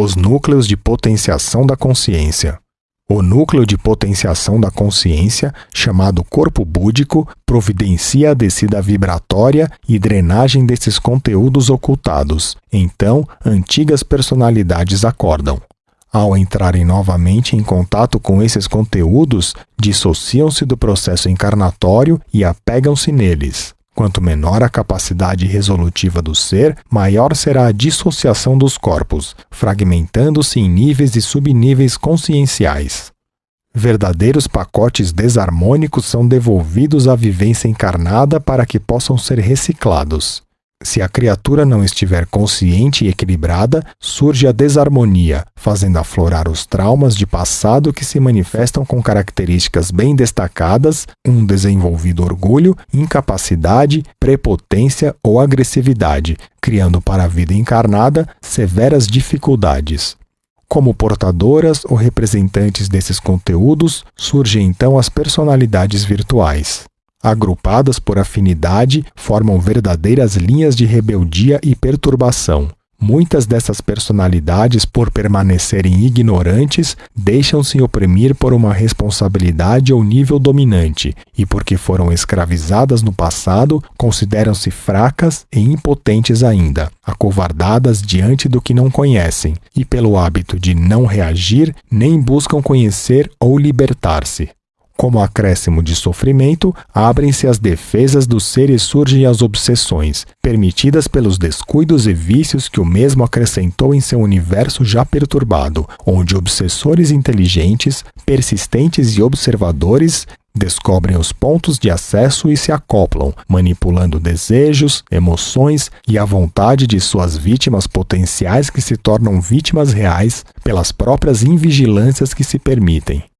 Os núcleos de potenciação da consciência. O núcleo de potenciação da consciência, chamado corpo búdico, providencia a descida vibratória e drenagem desses conteúdos ocultados. Então, antigas personalidades acordam. Ao entrarem novamente em contato com esses conteúdos, dissociam-se do processo encarnatório e apegam-se neles. Quanto menor a capacidade resolutiva do ser, maior será a dissociação dos corpos, fragmentando-se em níveis e subníveis conscienciais. Verdadeiros pacotes desarmônicos são devolvidos à vivência encarnada para que possam ser reciclados. Se a criatura não estiver consciente e equilibrada, surge a desarmonia, fazendo aflorar os traumas de passado que se manifestam com características bem destacadas, um desenvolvido orgulho, incapacidade, prepotência ou agressividade, criando para a vida encarnada severas dificuldades. Como portadoras ou representantes desses conteúdos, surgem então as personalidades virtuais agrupadas por afinidade, formam verdadeiras linhas de rebeldia e perturbação. Muitas dessas personalidades, por permanecerem ignorantes, deixam-se oprimir por uma responsabilidade ou nível dominante, e porque foram escravizadas no passado, consideram-se fracas e impotentes ainda, acovardadas diante do que não conhecem, e pelo hábito de não reagir, nem buscam conhecer ou libertar-se. Como acréscimo de sofrimento, abrem-se as defesas do ser e surgem as obsessões, permitidas pelos descuidos e vícios que o mesmo acrescentou em seu universo já perturbado, onde obsessores inteligentes, persistentes e observadores descobrem os pontos de acesso e se acoplam, manipulando desejos, emoções e a vontade de suas vítimas potenciais que se tornam vítimas reais pelas próprias invigilâncias que se permitem.